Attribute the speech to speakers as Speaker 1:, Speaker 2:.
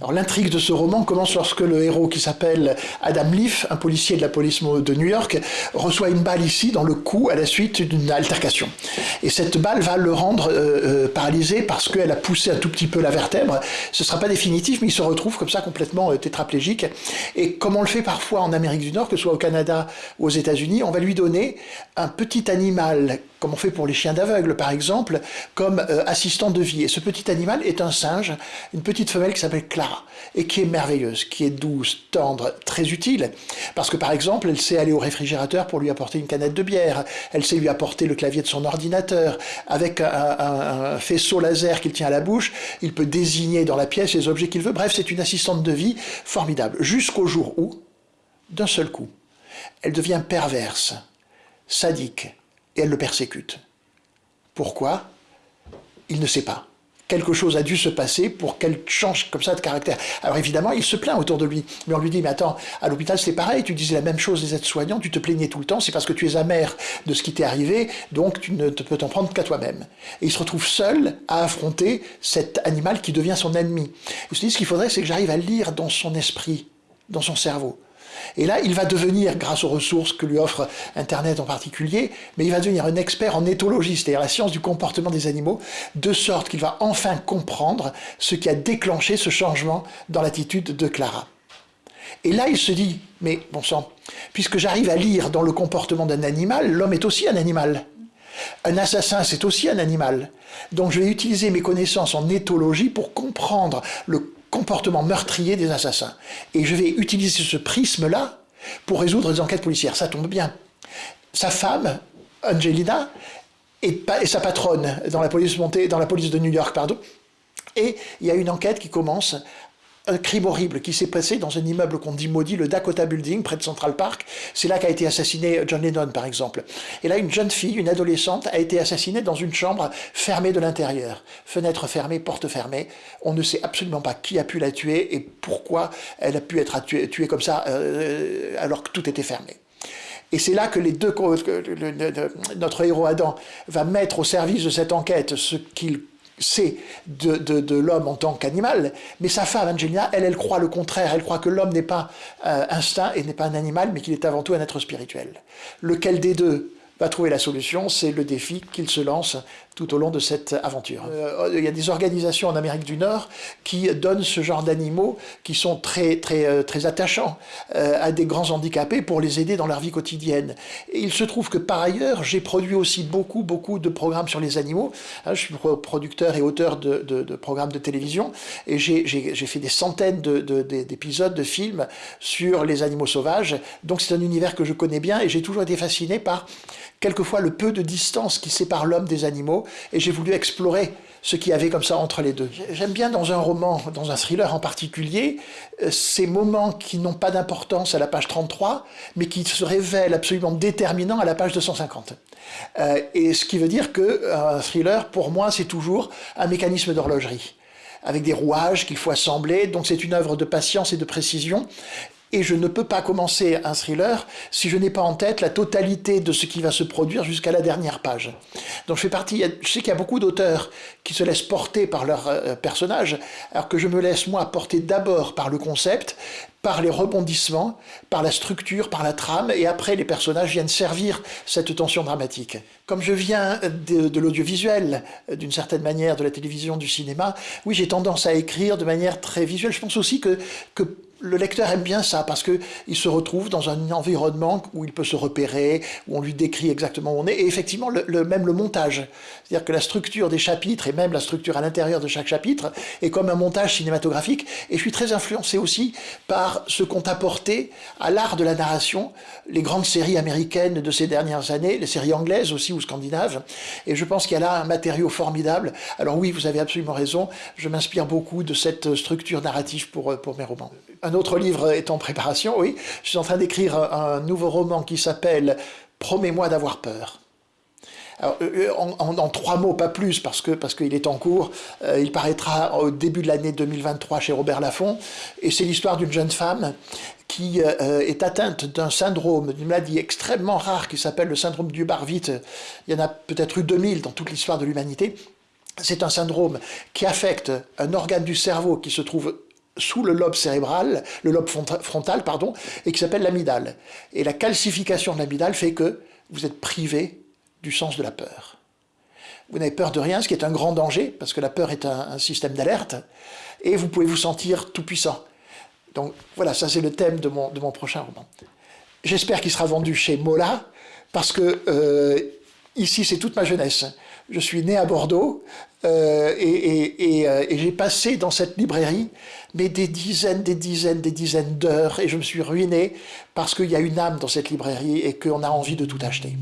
Speaker 1: Alors l'intrigue de ce roman commence lorsque le héros qui s'appelle Adam Leaf, un policier de la police de New York, reçoit une balle ici dans le cou à la suite d'une altercation. Et cette balle va le rendre euh, euh, paralysé parce qu'elle a poussé un tout petit peu la vertèbre. Ce ne sera pas définitif, mais il se retrouve comme ça complètement euh, tétraplégique. Et comme on le fait parfois en Amérique du Nord, que ce soit au Canada ou aux États-Unis, on va lui donner un petit animal comme on fait pour les chiens d'aveugle par exemple, comme euh, assistant de vie. Et ce petit animal est un singe, une petite femelle qui s'appelle Clara, et qui est merveilleuse, qui est douce, tendre, très utile, parce que par exemple, elle sait aller au réfrigérateur pour lui apporter une canette de bière, elle sait lui apporter le clavier de son ordinateur, avec un, faisceau laser qu'il tient à la bouche, il peut désigner dans la pièce les objets qu'il veut, bref, c'est une assistante de vie formidable, jusqu'au jour où, d'un seul coup, elle devient perverse, sadique, et elle le persécute. Pourquoi? Il ne sait pas. Quelque chose a dû se passer pour qu'elle change comme ça de caractère. Alors évidemment, il se plaint autour de lui. Mais on lui dit, mais attends, à l'hôpital c'est pareil, tu disais la même chose des aides-soignants, tu te plaignais tout le temps, c'est parce que tu es amer de ce qui t'est arrivé, donc tu ne peux t'en prendre qu'à toi-même. Et il se retrouve seul à affronter cet animal qui devient son ennemi. Il se dit, ce qu'il faudrait, c'est que j'arrive à lire dans son esprit, dans son cerveau. Et là, il va devenir, grâce aux ressources que lui offre Internet en particulier, mais il va devenir un expert en éthologie, c'est-à-dire la science du comportement des animaux, de sorte qu'il va enfin comprendre ce qui a déclenché ce changement dans l'attitude de Clara. Et là, il se dit, mais bon sang, puisque j'arrive à lire dans le comportement d'un animal, l'homme est aussi un animal. Un assassin, c'est aussi un animal. Donc je vais utiliser mes connaissances en éthologie pour comprendre le comportement meurtrier des assassins. Et je vais utiliser ce prisme-là pour résoudre des enquêtes policières. Ça tombe bien. Sa femme, Angelina, et, sa patronne dans la police montée, dans la police de New York, pardon. Et il y a une enquête qui commence un crime horrible qui s'est passé dans un immeuble qu'on dit maudit, le Dakota Building, près de Central Park. C'est là qu'a été assassiné John Lennon, par exemple. Et là, une jeune fille, une adolescente, a été assassinée dans une chambre fermée de l'intérieur. Fenêtre fermée, porte fermée. On ne sait absolument pas qui a pu la tuer et pourquoi elle a pu être tuée, comme ça euh, alors que tout était fermé. Et c'est là que les deux, notre héros Adam va mettre au service de cette enquête ce qu'il c'est de, l'homme en tant qu'animal, mais sa femme, Angelina, elle, elle croit le contraire. Elle croit que l'homme n'est pas euh, instinct et n'est pas un animal, mais qu'il est avant tout un être spirituel. Lequel des deux va trouver la solution C'est le défi qu'il se lance tout au long de cette aventure. Euh, il y a des organisations en Amérique du Nord qui donnent ce genre d'animaux qui sont très, très, euh, très attachants euh, à des grands handicapés pour les aider dans leur vie quotidienne. Il se trouve que par ailleurs, j'ai produit aussi beaucoup, beaucoup de programmes sur les animaux. Hein, je suis producteur et auteur de, programmes de télévision et j'ai fait des centaines d'épisodes, de, de films sur les animaux sauvages. Donc c'est un univers que je connais bien et j'ai toujours été fasciné par quelquefois le peu de distance qui sépare l'homme des animaux, et j'ai voulu explorer ce qu'il y avait comme ça entre les deux. J'aime bien dans un roman, dans un thriller en particulier, euh, ces moments qui n'ont pas d'importance à la page 33, mais qui se révèlent absolument déterminants à la page 250. Euh, et ce qui veut dire qu'un euh, thriller, pour moi, c'est toujours un mécanisme d'horlogerie avec des rouages qu'il faut assembler, donc c'est une œuvre de patience et de précision, et je ne peux pas commencer un thriller si je n'ai pas en tête la totalité de ce qui va se produire jusqu'à la dernière page. Donc je fais partie, je sais qu'il y a beaucoup d'auteurs qui se laissent porter par leur euh, personnage, alors que je me laisse moi porter d'abord par le concept, par les rebondissements, par la structure, par la trame, et après les personnages viennent servir cette tension dramatique. Comme je viens de, l'audiovisuel, d'une certaine manière, de la télévision, du cinéma, oui, j'ai tendance à écrire de manière très visuelle. Je pense aussi que, que le lecteur aime bien ça parce qu'il se retrouve dans un environnement où il peut se repérer, où on lui décrit exactement où on est, et effectivement le, même le montage. C'est-à-dire que la structure des chapitres et même la structure à l'intérieur de chaque chapitre est comme un montage cinématographique, et je suis très influencé aussi par ce qu'ont apporté à l'art de la narration les grandes séries américaines de ces dernières années, les séries anglaises aussi ou scandinaves, et je pense qu'il y a là un matériau formidable. Alors oui, vous avez absolument raison, je m'inspire beaucoup de cette structure narrative pour, pour mes romans un autre livre est en préparation, oui. Je suis en train d'écrire un, nouveau roman qui s'appelle « Promets-moi d'avoir peur ». Euh, euh, en, trois mots, pas plus, parce que parce qu'il est en cours. Euh, il paraîtra au début de l'année 2023 chez Robert Laffont. Et c'est l'histoire d'une jeune femme qui est atteinte d'un syndrome, d'une maladie extrêmement rare qui s'appelle le syndrome du Barvite. Il y en a peut-être eu 2000 dans toute l'histoire de l'humanité. C'est un syndrome qui affecte un organe du cerveau qui se trouve sous le lobe cérébral, le lobe frontal, pardon, et qui s'appelle l'amygdale. Et la calcification de l'amygdale fait que vous êtes privé du sens de la peur. Vous n'avez peur de rien, ce qui est un grand danger, parce que la peur est un, système d'alerte, et vous pouvez vous sentir tout puissant. Donc voilà, ça c'est le thème de mon, de mon prochain roman. J'espère qu'il sera vendu chez Mola, parce que euh, ici c'est toute ma jeunesse. Je suis né à Bordeaux, euh, et, euh, et j'ai passé dans cette librairie mais des dizaines, des dizaines, des dizaines d'heures, et je me suis ruiné parce qu'il y a une âme dans cette librairie et qu'on a envie de tout acheter.